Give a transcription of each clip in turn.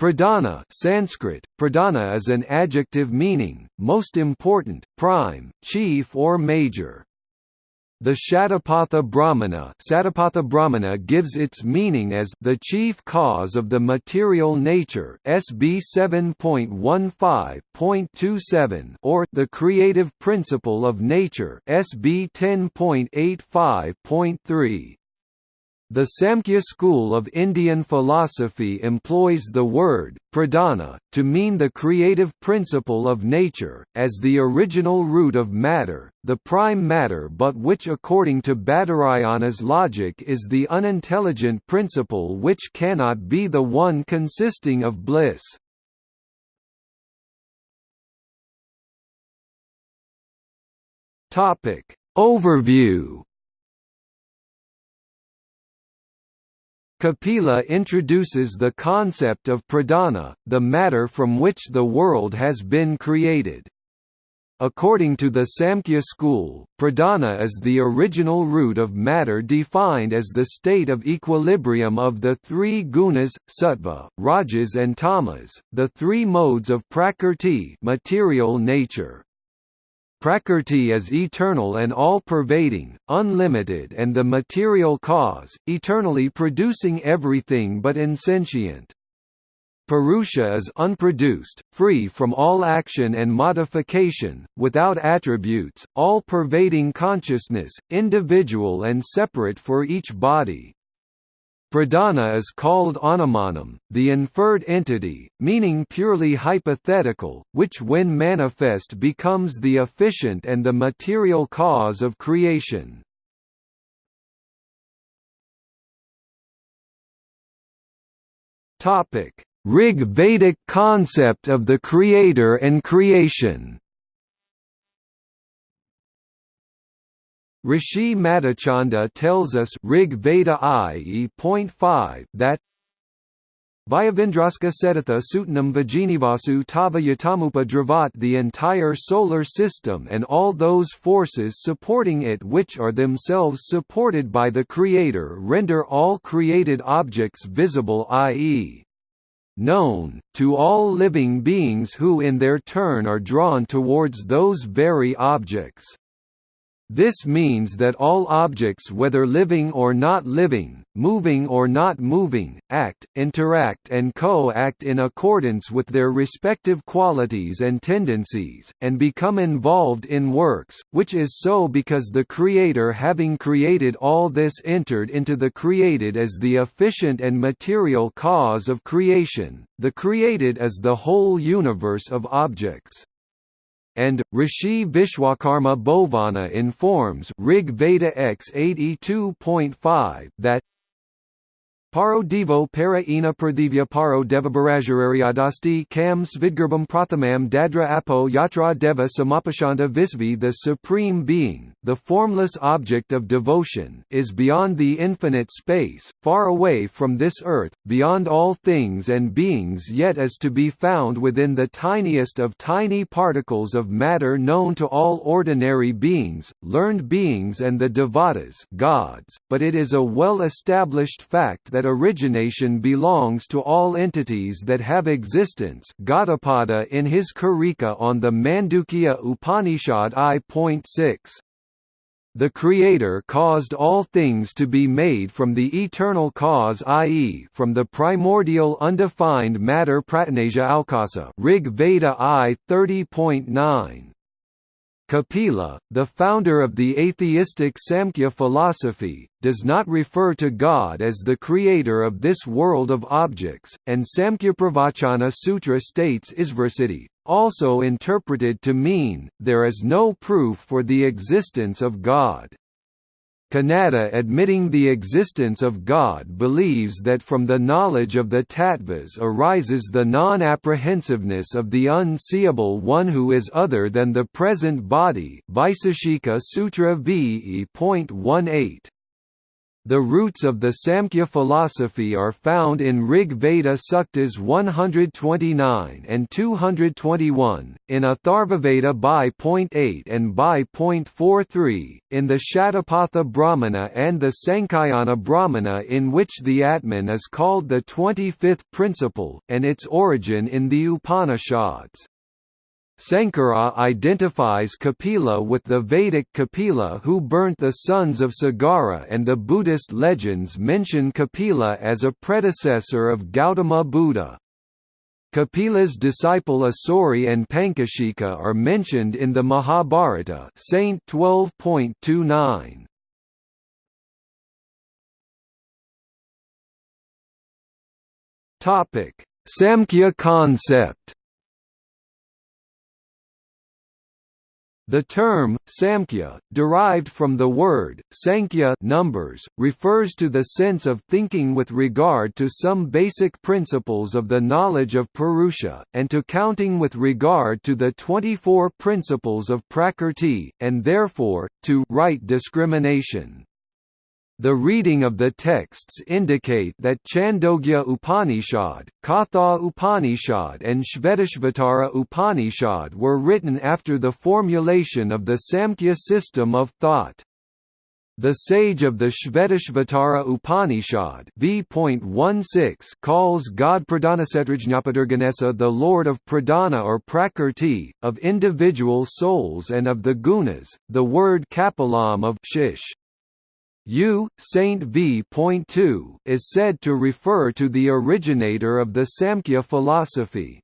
Pradhana Sanskrit, pradhana is an adjective meaning, most important, prime, chief or major. The Shatapatha Brahmana, Satapatha Brahmana gives its meaning as the chief cause of the material nature SB 7.15.27 or the creative principle of nature SB 10.85.3. The Samkhya school of Indian philosophy employs the word, pradhana, to mean the creative principle of nature, as the original root of matter, the prime matter but which according to Badarayana's logic is the unintelligent principle which cannot be the one consisting of bliss. Overview Kapila introduces the concept of pradana, the matter from which the world has been created. According to the Samkhya school, pradana is the original root of matter defined as the state of equilibrium of the three gunas, sattva, rajas and tamas, the three modes of prakrti material nature. Prakrti is eternal and all-pervading, unlimited and the material cause, eternally producing everything but insentient. Purusha is unproduced, free from all action and modification, without attributes, all-pervading consciousness, individual and separate for each body. Pradhana is called anamanam, the inferred entity, meaning purely hypothetical, which when manifest becomes the efficient and the material cause of creation. Rig Vedic concept of the creator and creation Rishi Madhachanda tells us Rig Veda I.E.5 that Vyavindraska Setatha Sutanam Vajinivasu Tava Yatamupa Dravat the entire solar system and all those forces supporting it which are themselves supported by the Creator render all created objects visible i.e. known, to all living beings who in their turn are drawn towards those very objects. This means that all objects whether living or not living, moving or not moving, act, interact and co-act in accordance with their respective qualities and tendencies, and become involved in works, which is so because the Creator having created all this entered into the created as the efficient and material cause of creation, the created as the whole universe of objects and Rishi Vishwakarma Bhauvana informs Rig Veda X 82.5 that Paro Devo para ina pradivya paro devabarajararyadasti kam svidgarbam prathamam dadra apo yatra deva samapashanta visvi The Supreme Being, the formless object of devotion, is beyond the infinite space, far away from this earth, beyond all things and beings yet is to be found within the tiniest of tiny particles of matter known to all ordinary beings, learned beings and the devatas gods, but it is a well-established fact that that origination belongs to all entities that have existence Gaudapada in his Karika on the Mandukya Upanishad I.6. The Creator caused all things to be made from the eternal cause i.e. from the primordial undefined matter Pratanasia Alkasa Rig Veda I 30.9. Kapila, the founder of the atheistic Samkhya philosophy, does not refer to God as the creator of this world of objects, and Samkhya Pravachana Sutra states Isvarsiddhi, also interpreted to mean, there is no proof for the existence of God. Kanada admitting the existence of God believes that from the knowledge of the tattvas arises the non-apprehensiveness of the unseeable one who is other than the present body Vaiseshika Sutra V.E.18. The roots of the Samkhya philosophy are found in Rig Veda Suktas 129 and 221, in Atharvaveda by point 8 and by point 43, in the Shatapatha Brahmana and the Sankhayana Brahmana in which the Atman is called the 25th principle, and its origin in the Upanishads. Sankara identifies Kapila with the Vedic Kapila who burnt the sons of Sagara and the Buddhist legends mention Kapila as a predecessor of Gautama Buddha. Kapila's disciple Asuri and Panchashikha are mentioned in the Mahabharata Saint 12.29. Samkhya concept The term, samkhya, derived from the word, sankhya numbers, refers to the sense of thinking with regard to some basic principles of the knowledge of Purusha, and to counting with regard to the 24 principles of Prakrti, and therefore, to right discrimination. The reading of the texts indicate that Chandogya Upanishad, Katha Upanishad and Shvetashvatara Upanishad were written after the formulation of the Samkhya system of thought. The sage of the Shvetashvatara Upanishad v. calls God Pradhanasetrajñapadurganesa the Lord of Pradhana or Prakrti, of individual souls and of the gunas, the word kapilam of shish. U. Saint v.2 is said to refer to the originator of the Samkhya philosophy.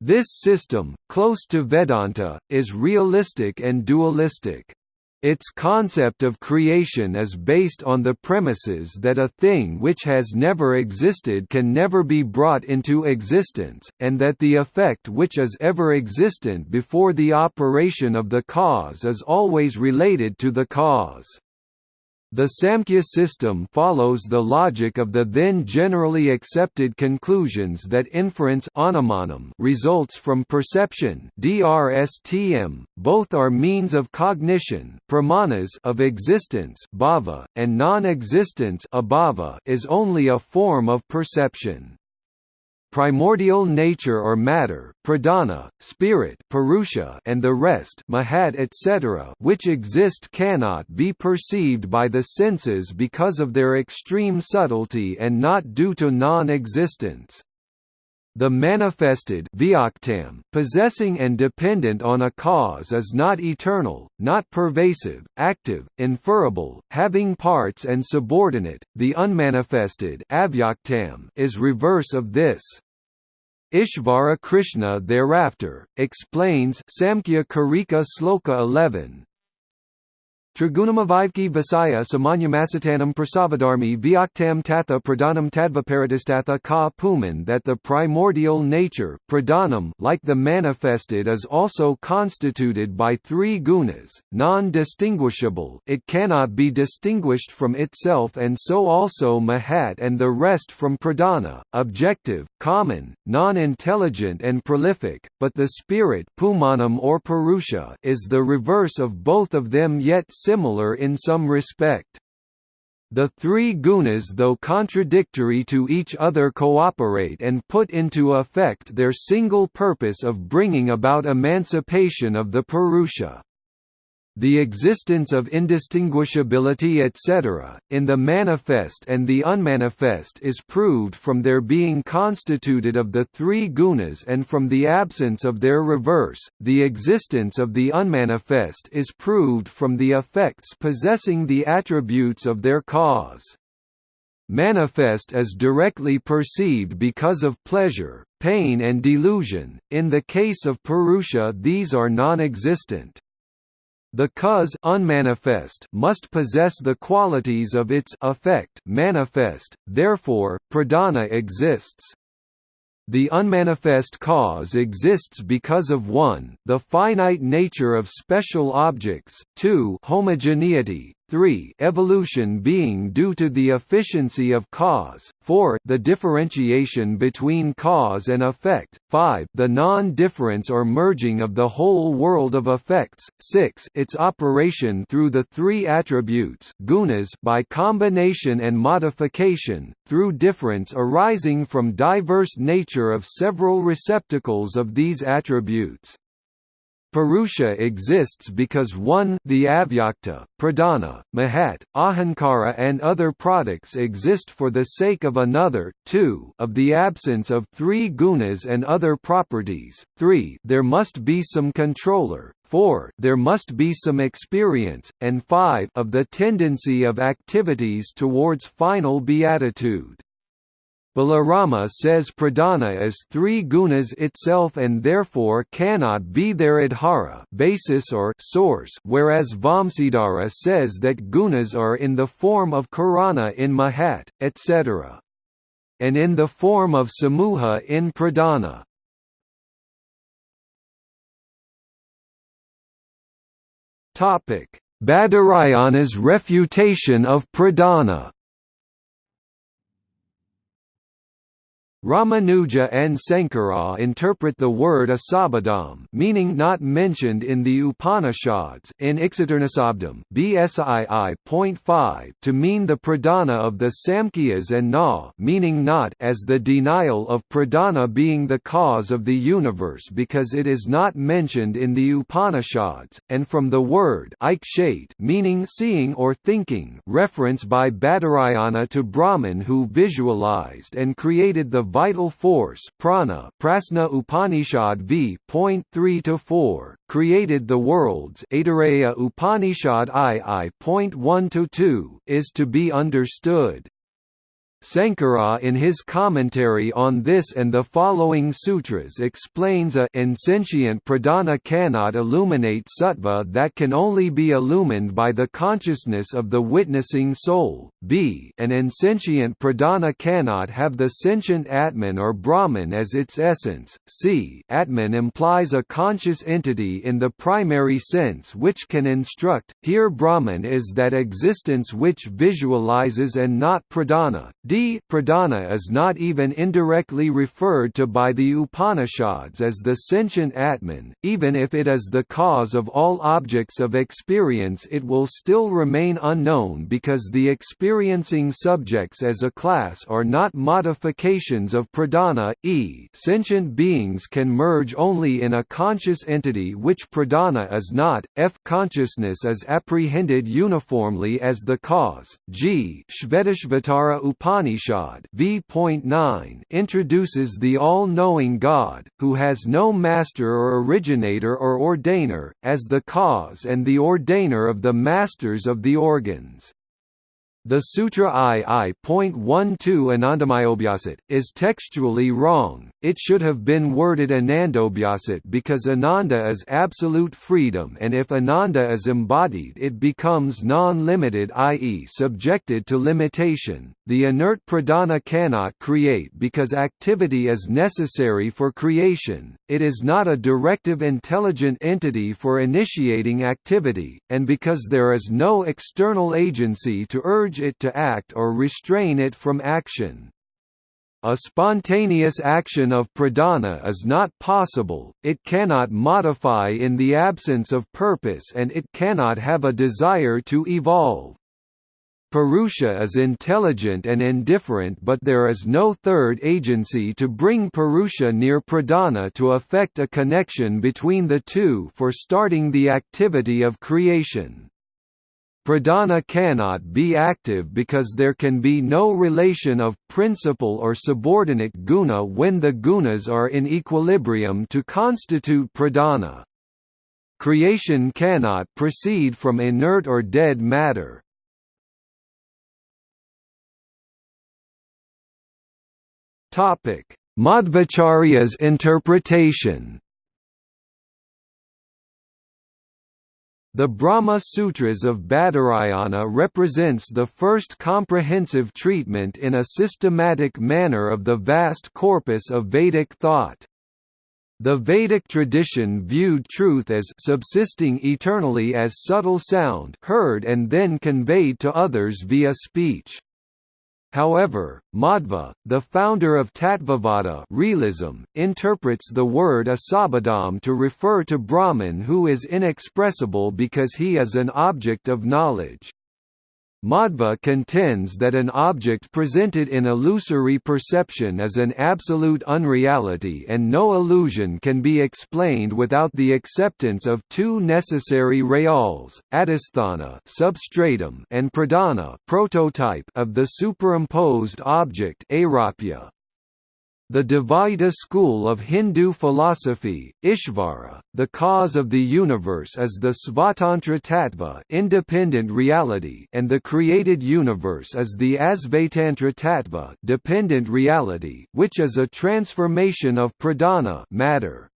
This system, close to Vedanta, is realistic and dualistic. Its concept of creation is based on the premises that a thing which has never existed can never be brought into existence, and that the effect which is ever existent before the operation of the cause is always related to the cause. The Samkhya system follows the logic of the then generally accepted conclusions that inference results from perception both are means of cognition pramanas of existence bhava, and non-existence is only a form of perception primordial nature or matter pradana, spirit purusha, and the rest mahat etc. which exist cannot be perceived by the senses because of their extreme subtlety and not due to non-existence. The manifested possessing and dependent on a cause is not eternal, not pervasive, active, inferable, having parts and subordinate. The unmanifested is reverse of this. Ishvara Krishna thereafter, explains Samkhya Karika Sloka 11, Trigunamavivki Vasaya Samanyamasatanam Prasavadarmi Vyaktam Tatha Pradhanam Tadvaparadistatha Ka Puman that the primordial nature pradhanam like the manifested is also constituted by three gunas, non-distinguishable it cannot be distinguished from itself and so also mahat and the rest from pradhana, objective, common, non-intelligent and prolific, but the spirit pumanam or purusha is the reverse of both of them yet similar in some respect. The three gunas though contradictory to each other cooperate and put into effect their single purpose of bringing about emancipation of the Purusha the existence of indistinguishability etc., in the manifest and the unmanifest is proved from their being constituted of the three gunas and from the absence of their reverse, the existence of the unmanifest is proved from the effects possessing the attributes of their cause. Manifest is directly perceived because of pleasure, pain and delusion, in the case of Purusha these are non-existent. The cause unmanifest must possess the qualities of its effect manifest, therefore, pradana exists. The unmanifest cause exists because of 1 the finite nature of special objects, 2 homogeneity, 3 evolution being due to the efficiency of cause, 4 the differentiation between cause and effect, 5 the non-difference or merging of the whole world of effects, 6 its operation through the three attributes gunas by combination and modification, through difference arising from diverse nature of several receptacles of these attributes. Purusha exists because 1 the avyakta, pradana, mahat, ahankara and other products exist for the sake of another, 2 of the absence of three gunas and other properties, 3 there must be some controller, 4 there must be some experience, and 5 of the tendency of activities towards final beatitude. Balarama says pradana is three gunas itself and therefore cannot be their adhara basis or source whereas Vamsidhara says that gunas are in the form of karana in mahat, etc. And in the form of samuha in pradana. Badarayana's refutation of pradana Ramanuja and Sankara interpret the word asabadam meaning not mentioned in the Upanishads in Ixatarnasabdam BSII.5 to mean the pradana of the Samkhyas and Na meaning not as the denial of pradana being the cause of the universe because it is not mentioned in the Upanishads, and from the word meaning seeing or thinking reference by Badarayana to Brahman who visualized and created the vital force prana Prasna Upanishad v. 3 created the worlds Aitareya Upanishad II.1–2 is to be understood. Sankara in his commentary on this and the following sutras explains a insentient pradana cannot illuminate sattva that can only be illumined by the consciousness of the witnessing soul, b an insentient pradana cannot have the sentient atman or brahman as its essence, c atman implies a conscious entity in the primary sense which can instruct, here brahman is that existence which visualizes and not pradana, d D. Pradana is not even indirectly referred to by the Upanishads as the sentient Atman, even if it is the cause of all objects of experience it will still remain unknown because the experiencing subjects as a class are not modifications of pradana, e. sentient beings can merge only in a conscious entity which pradana is not, f. consciousness is apprehended uniformly as the cause, g. Shvetashvatara Upanishad Upanishad v.9 introduces the all-knowing God, who has no master or originator or ordainer, as the cause and the ordainer of the masters of the organs. The Sutra II.12 Anandamayobhyasat, is textually wrong, it should have been worded Anandobhyasat because Ananda is absolute freedom and if Ananda is embodied it becomes non-limited i.e. subjected to limitation. The inert pradana cannot create because activity is necessary for creation, it is not a directive intelligent entity for initiating activity, and because there is no external agency to urge it to act or restrain it from action. A spontaneous action of pradana is not possible, it cannot modify in the absence of purpose and it cannot have a desire to evolve. Purusha is intelligent and indifferent but there is no third agency to bring Purusha near pradana to effect a connection between the two for starting the activity of creation. Pradana cannot be active because there can be no relation of principal or subordinate guna when the gunas are in equilibrium to constitute pradana. Creation cannot proceed from inert or dead matter. Madhvacharya's interpretation The Brahma Sutras of Badarayana represents the first comprehensive treatment in a systematic manner of the vast corpus of Vedic thought. The Vedic tradition viewed truth as subsisting eternally as subtle sound heard and then conveyed to others via speech. However, Madhva, the founder of Tattvavada realism, interprets the word asabadam to refer to Brahman who is inexpressible because he is an object of knowledge. Madhva contends that an object presented in illusory perception is an absolute unreality and no illusion can be explained without the acceptance of two necessary reals, adhisthana substratum and pradana prototype of the superimposed object aropya. The Dvaita school of Hindu philosophy, Ishvara, the cause of the universe is the Svatantra Tattva independent reality and the created universe is the Asvatantra Tattva dependent reality which is a transformation of pradana matter.